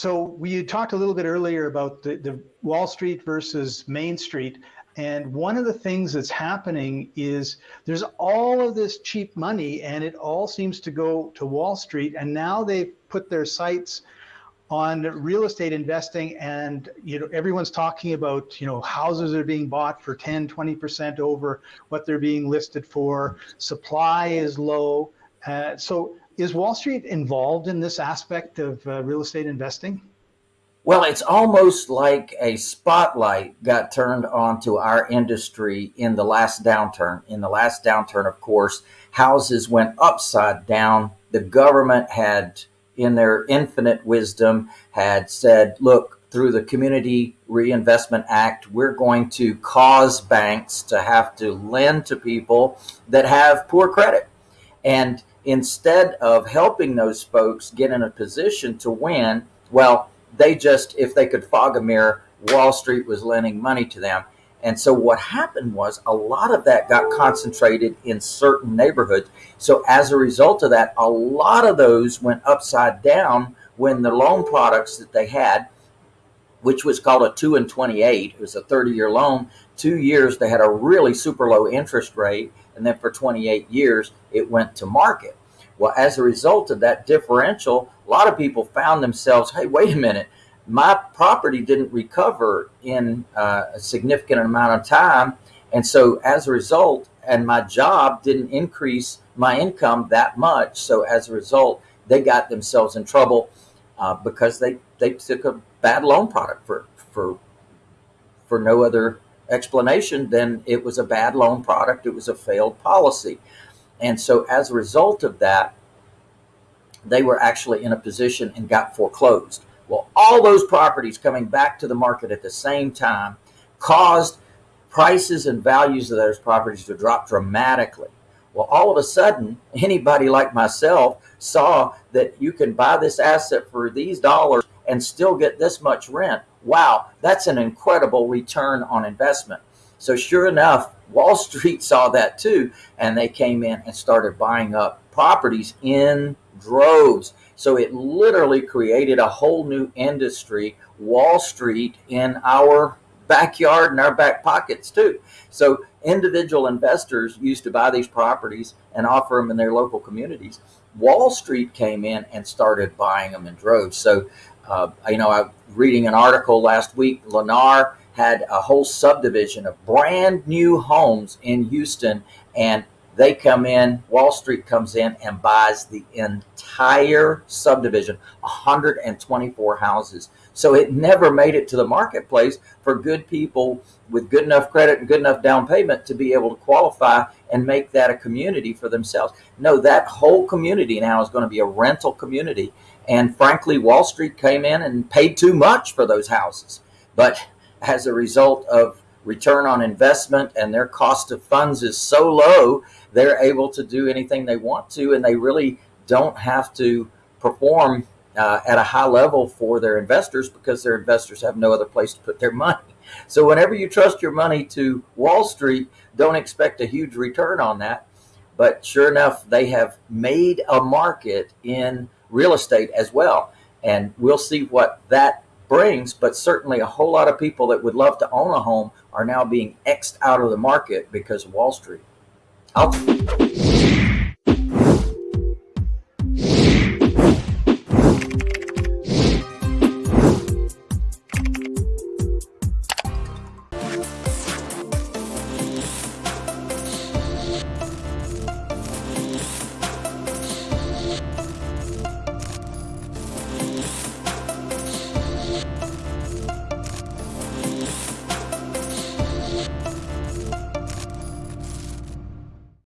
so we talked a little bit earlier about the, the Wall Street versus Main Street. And one of the things that's happening is there's all of this cheap money and it all seems to go to Wall Street. And now they've put their sights on real estate investing and you know everyone's talking about you know houses are being bought for 10 20% over what they're being listed for supply is low uh, so is wall street involved in this aspect of uh, real estate investing well, it's almost like a spotlight got turned onto our industry in the last downturn. In the last downturn, of course, houses went upside down. The government had, in their infinite wisdom, had said, look, through the Community Reinvestment Act, we're going to cause banks to have to lend to people that have poor credit. And instead of helping those folks get in a position to win, well, they just, if they could fog a mirror, Wall Street was lending money to them. And so what happened was a lot of that got concentrated in certain neighborhoods. So as a result of that, a lot of those went upside down when the loan products that they had, which was called a 2 and 28, it was a 30 year loan, two years they had a really super low interest rate. And then for 28 years, it went to market. Well, as a result of that differential, a lot of people found themselves, hey, wait a minute, my property didn't recover in uh, a significant amount of time. And so as a result, and my job didn't increase my income that much. So as a result, they got themselves in trouble uh, because they, they took a bad loan product for, for, for no other explanation then it was a bad loan product. It was a failed policy. And so as a result of that, they were actually in a position and got foreclosed. Well, all those properties coming back to the market at the same time caused prices and values of those properties to drop dramatically. Well, all of a sudden, anybody like myself saw that you can buy this asset for these dollars and still get this much rent. Wow, that's an incredible return on investment. So sure enough, Wall Street saw that too, and they came in and started buying up properties in droves. So it literally created a whole new industry, Wall Street, in our backyard and our back pockets too. So individual investors used to buy these properties and offer them in their local communities. Wall Street came in and started buying them in droves. So, uh, you know, I reading an article last week, Lennar had a whole subdivision of brand new homes in Houston and they come in, Wall Street comes in and buys the entire subdivision, 124 houses. So it never made it to the marketplace for good people with good enough credit and good enough down payment to be able to qualify and make that a community for themselves. No, that whole community now is going to be a rental community. And frankly, Wall Street came in and paid too much for those houses. But as a result of return on investment and their cost of funds is so low, they're able to do anything they want to, and they really don't have to perform uh, at a high level for their investors because their investors have no other place to put their money. So whenever you trust your money to Wall Street, don't expect a huge return on that. But sure enough, they have made a market in real estate as well. And we'll see what that brings, but certainly a whole lot of people that would love to own a home are now being X'd out of the market because of Wall Street. I'll